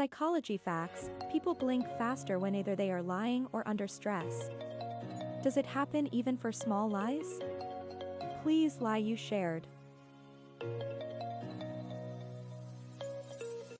Psychology facts, people blink faster when either they are lying or under stress. Does it happen even for small lies? Please lie you shared.